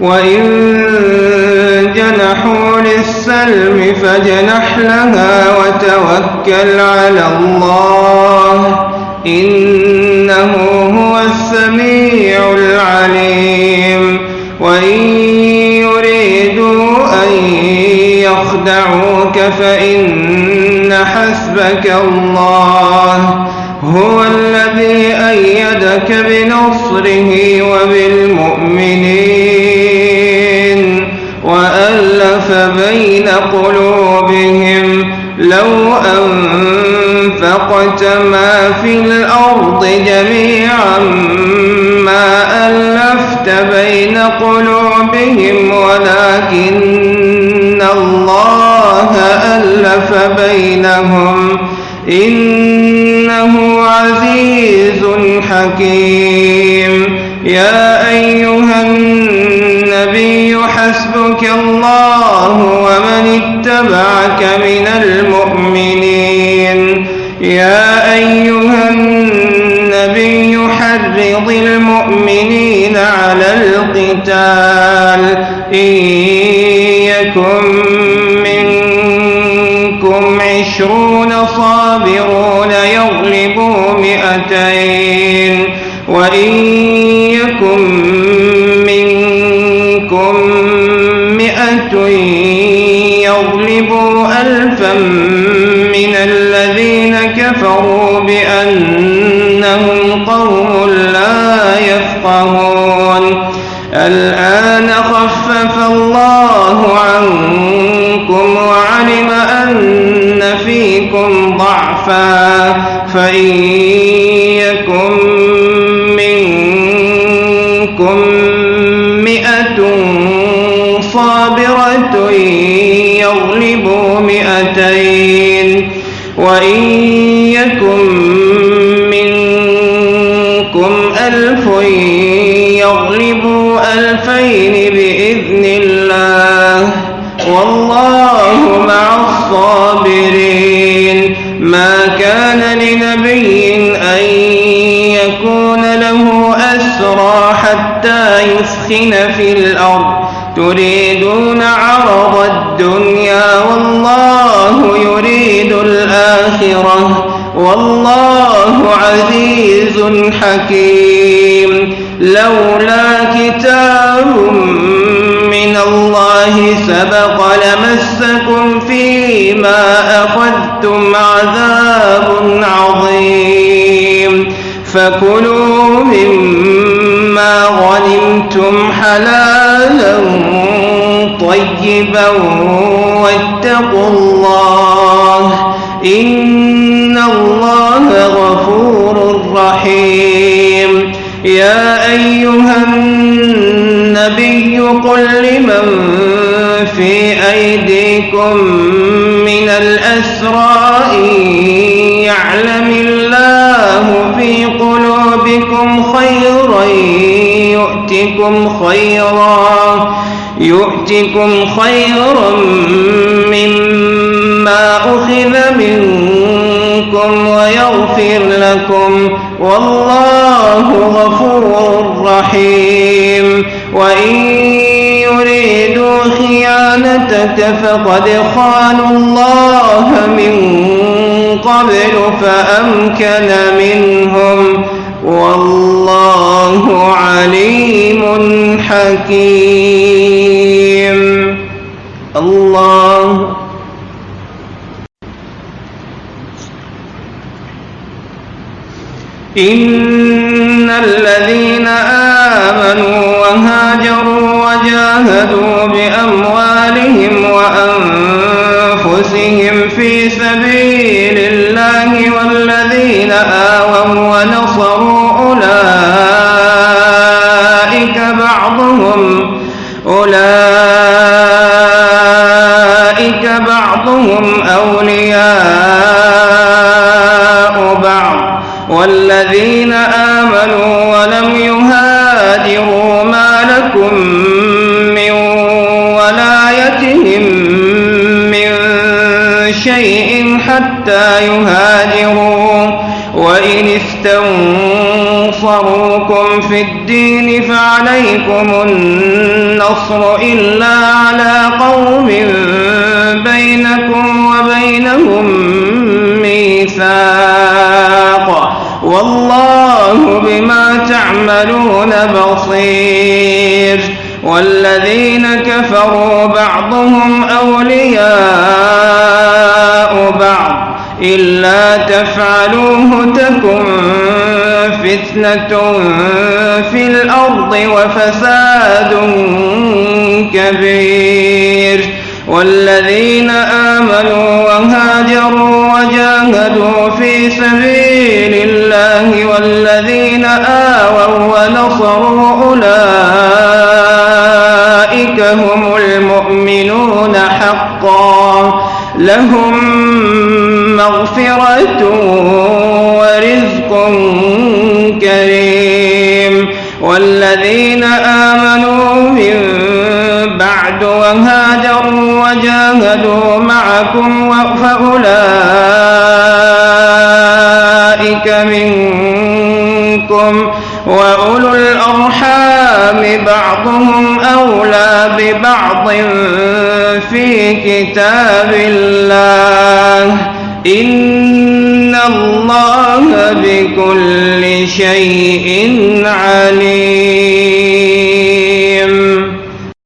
وإن جنحوا للسلم فاجنح لها وتوكل على الله إنه هو السميع العليم وإن يريدوا أن يخدعوك فإن حسبك الله هو الذي أيدك بنصره وبالمؤمنين قلوبهم لو أنفقت ما في الأرض جميعا ما ألفت بين قلوبهم ولكن الله ألف بينهم. إنه عزيز حكيم. يا أيها النبي حسبك الله اتبعك من المؤمنين. يا أيها النبي حرض المؤمنين على القتال. إن يكن منكم عشرون صابرون يغلبوا مئتين. وإن من الذين كفروا بأنهم قوم لا يفقهون. الآن خفف الله عنكم وعلم أن فيكم ضعفا. فإن يكن منكم مئة صابرة يغلبوا مئتين وإن يكن منكم ألف يغلبوا ألفين بإذن الله. والله مع الصابرين. ما كان لنبي أن يكون له أسرى حتى يسخن في الأرض. تريدون عرض الدنيا والله يريد الآخرة والله عزيز حكيم لولا كتاب من الله سبق لمسكم فيما أخذتم عذاب عظيم فكلوا طيبا واتقوا الله إن الله غفور رحيم. يا أيها النبي قل لمن في أيديكم من الأسرى يعلم الله في قلوبكم خيرا يؤتكم خيرا. يؤتكم خيرا مما أخذ منكم ويغفر لكم والله غفور رحيم. وإن يريدوا خيانتك فقد خانوا الله من قبل فأمكن منهم والله عليم حكيم. الله. إن الذين آمنوا وهاجروا وجاهدوا بأموالهم وأنفسهم في سبيل بعضهم أولئك بعضهم أولياء بعض والذين آمنوا ولم يهاجروا ما لكم من ولايتهم من شيء حتى يهاجروا وإن استنصروكم ظاهروكم في الدين فعليكم النصر إلا على قوم بينكم وبينهم ميثاق والله بما تعملون بصير والذين كفروا بعضهم أولياء بعض إلا تفعلوه تكن فتنة في الأرض وفساد كبير. والذين آمنوا وهاجروا وجاهدوا في سبيل الله والذين آووا ونصروا أولئك هم المؤمنون حقا. لهم مغفرة ورزق والذين آمنوا من بعد وهاجروا وجاهدوا معكم فأولئك منكم وأولو الأرحام بعضهم أولى ببعض في كتاب الله. إن الله بكل شيء عليم.